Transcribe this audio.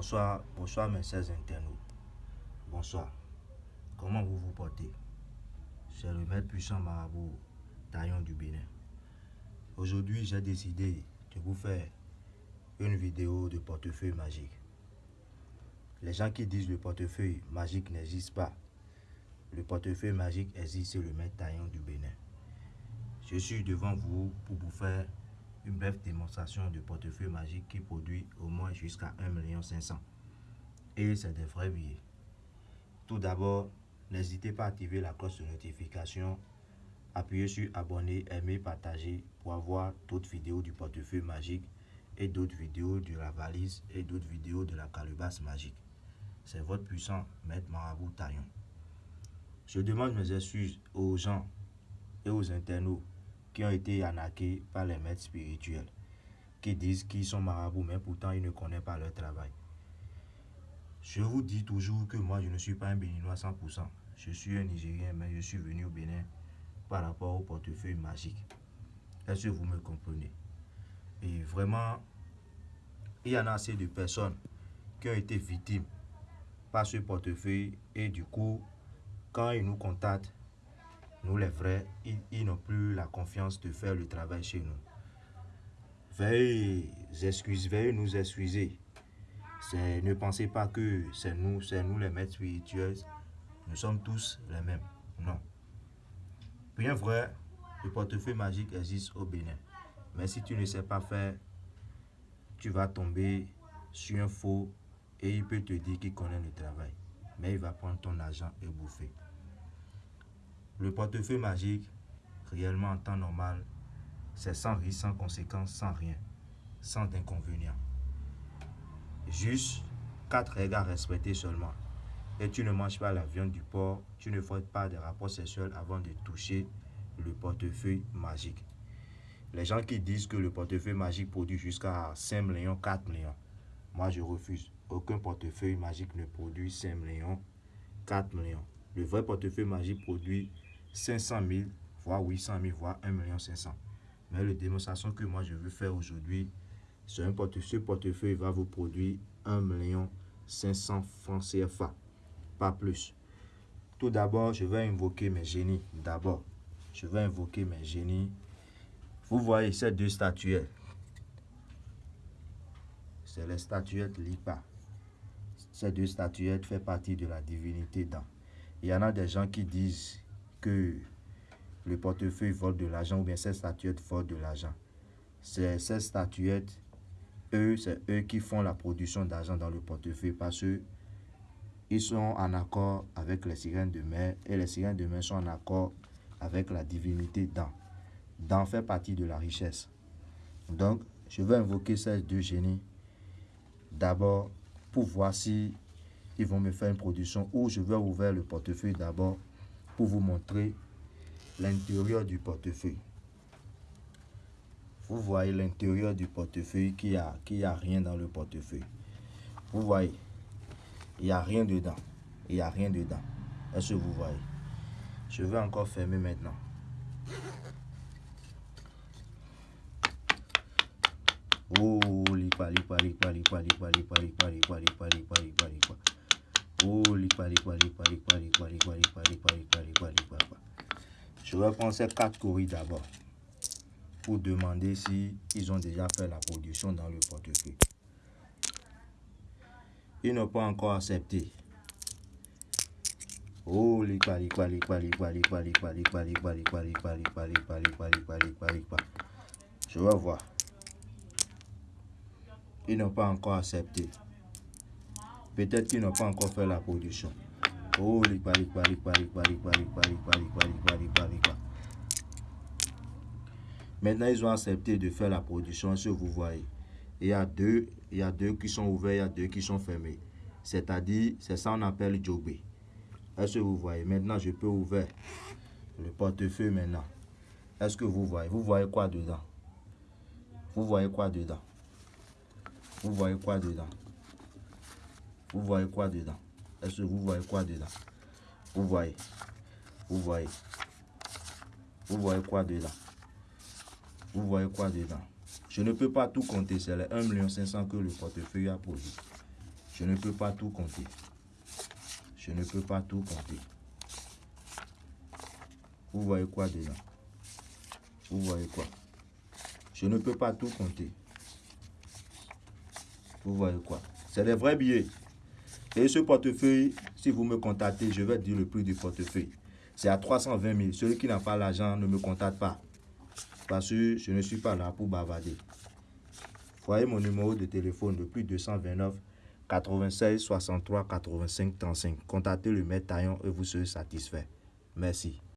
Bonsoir, bonsoir mes chers internautes. Bonsoir. Comment vous vous portez? C'est le maître puissant marabout Taillon du Bénin. Aujourd'hui, j'ai décidé de vous faire une vidéo de portefeuille magique. Les gens qui disent le portefeuille magique n'existe pas. Le portefeuille magique existe, c'est le maître Taillon du Bénin. Je suis devant vous pour vous faire une brève démonstration de portefeuille magique qui produit au moins jusqu'à 1 500 Et c'est des vrais billets. Tout d'abord, n'hésitez pas à activer la cloche de notification, appuyez sur abonner, aimer, partager pour avoir d'autres vidéos du portefeuille magique et d'autres vidéos de la valise et d'autres vidéos de la calebasse magique. C'est votre puissant maître Marabout Taillon. Je demande mes excuses aux gens et aux internautes qui ont été arnaqués par les maîtres spirituels, qui disent qu'ils sont marabouts, mais pourtant ils ne connaissent pas leur travail. Je vous dis toujours que moi, je ne suis pas un béninois 100%. Je suis un Nigérien, mais je suis venu au Bénin par rapport au portefeuille magique. Est-ce que vous me comprenez? Et vraiment, il y en a assez de personnes qui ont été victimes par ce portefeuille et du coup, quand ils nous contactent, nous les vrais, ils, n'ont plus la confiance de faire le travail chez nous. Veuillez, excuse, veuillez nous excuser. Ne pensez pas que c'est nous, c'est nous les maîtres spirituels. Nous sommes tous les mêmes. Non. Bien vrai, le portefeuille magique existe au Bénin. Mais si tu ne sais pas faire, tu vas tomber sur un faux et il peut te dire qu'il connaît le travail. Mais il va prendre ton argent et bouffer. Le portefeuille magique, réellement en temps normal, c'est sans risque, sans conséquence, sans rien, sans inconvénient. Juste quatre règles à respecter seulement. Et tu ne manges pas la viande du porc, tu ne fais pas de rapports sexuels avant de toucher le portefeuille magique. Les gens qui disent que le portefeuille magique produit jusqu'à 5 millions, 4 millions, moi je refuse. Aucun portefeuille magique ne produit 5 millions, 4 millions. Le vrai portefeuille magique produit 500 000, voire 800 000, voire 1 500 Mais la démonstration que moi je veux faire aujourd'hui, c'est un portefeuille, ce portefeuille va vous produire 1 500 francs CFA, pas plus. Tout d'abord, je vais invoquer mes génies. D'abord, je vais invoquer mes génies. Vous voyez ces deux statuettes. C'est les statuettes Lipa. Ces deux statuettes font partie de la divinité dans. Il y en a des gens qui disent que le portefeuille vole de l'argent ou bien ces statuettes volent de l'argent. C'est ces statuettes, eux, c'est eux qui font la production d'argent dans le portefeuille parce que ils sont en accord avec les sirènes de mer et les sirènes de mer sont en accord avec la divinité dans. Dans fait partie de la richesse. Donc, je vais invoquer ces deux génies d'abord pour voir si ils vont me faire une production ou je vais ouvrir le portefeuille d'abord vous montrer l'intérieur du portefeuille. Vous voyez l'intérieur du portefeuille qui a, qui a rien dans le portefeuille. Vous voyez, il n'y a rien dedans. Il n'y a rien dedans. Est-ce que vous voyez Je vais encore fermer maintenant. Oh, lipa, lipa. Je vais prendre ces quatre courriers d'abord pour demander si ils ont déjà fait la production dans le portefeuille. Ils n'ont pas encore accepté. Oh, Je vais voir. Ils n'ont pas encore accepté. Peut-être qu'ils n'ont pas encore fait la production. Oh, Maintenant, ils ont accepté de faire la production, ce que vous voyez. Il y a deux, il y a deux qui sont ouverts, il y a deux qui sont fermés. C'est-à-dire, c'est ça qu'on appelle jobé. Est-ce que vous voyez Maintenant, je peux ouvrir le portefeuille maintenant. Est-ce que vous voyez Vous voyez quoi dedans Vous voyez quoi dedans Vous voyez quoi dedans vous voyez quoi dedans? Est-ce que vous voyez quoi dedans? Vous voyez? Vous voyez? Vous voyez quoi dedans? Vous voyez quoi dedans? Je ne peux pas tout compter, c'est les 1 500 que le portefeuille a produit. Je ne peux pas tout compter. Je ne peux pas tout compter. Vous voyez quoi dedans? Vous voyez quoi? Je ne peux pas tout compter. Vous voyez quoi? C'est des vrais billets. Et ce portefeuille, si vous me contactez, je vais dire le prix du portefeuille. C'est à 320 000. Celui qui n'a pas l'argent ne me contacte pas. Parce que je ne suis pas là pour bavarder. Voyez mon numéro de téléphone, le plus 229 96 63 85 35. Contactez le maître Taillon et vous serez satisfait. Merci.